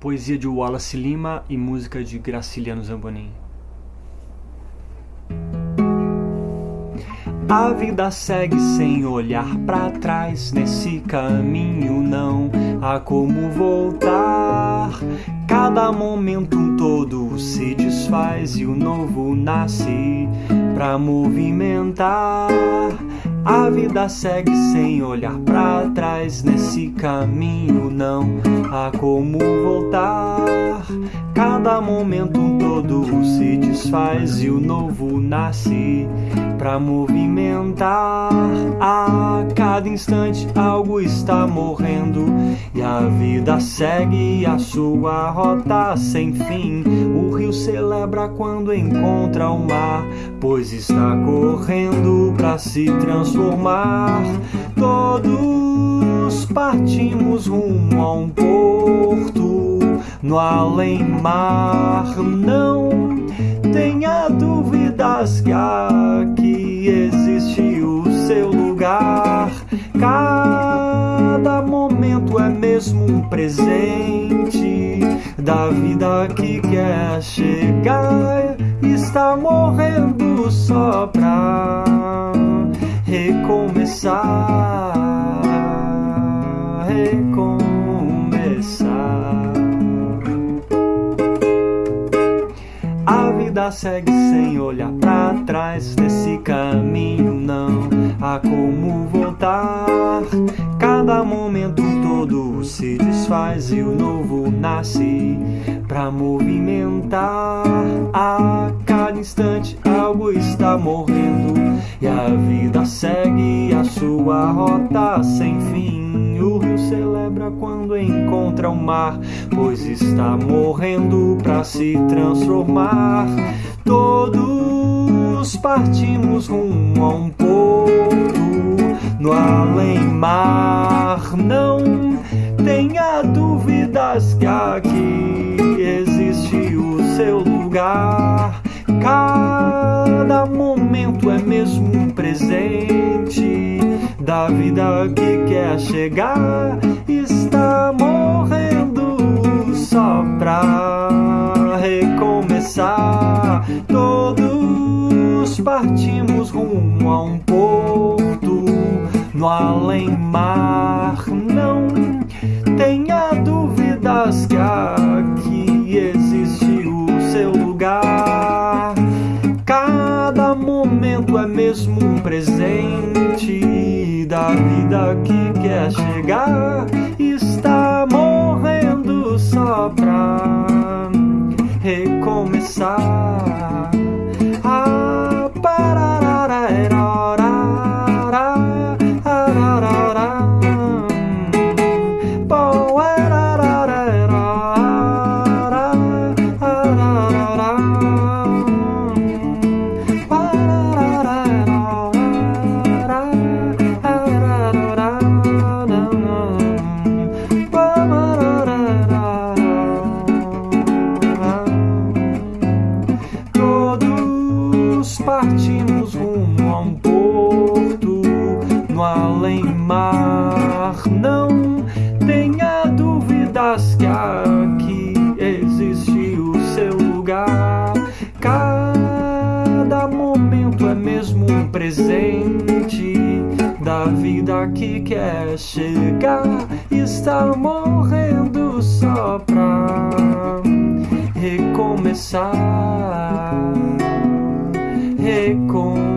Poesia de Wallace Lima e música de Graciliano Zambonin. A vida segue sem olhar para trás. Nesse caminho não há como voltar. Cada momento um todo se desfaz e o novo nasce pra movimentar. A vida segue sem olhar para trás. Nesse caminho não há como voltar. Cada momento todo se desfaz e o novo nasce pra movimentar. A cada instante algo está morrendo e a vida segue a sua rota sem fim. O rio celebra quando encontra o mar, pois está correndo pra se transformar. Todos partimos rumo a um porto no além-mar. Não tenha dúvidas que aqui existe o seu lugar. Cada momento é mesmo um presente da vida que quer chegar. Está morrendo só pra. Recomeçar. Segue sem olhar pra trás. Nesse caminho não há como voltar. Cada momento todo se desfaz e o novo nasce pra movimentar. A cada instante algo está morrendo e a vida segue a sua rota sem fim. O rio celebra quando encontra o mar, pois está morrendo pra se transformar. Todos partimos rumo a um porto no além-mar. Não tenha dúvidas que aqui existe o seu lugar. Presente da vida que quer chegar. Está morrendo só pra recomeçar. Todos partimos rumo a um porto no além-mar. Não tenha dúvidas que aqui momento é mesmo um presente da vida que quer chegar. Está morrendo só pra recomeçar. Presente da vida que quer chegar. Está morrendo só pra recomeçar, recomeçar.